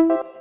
you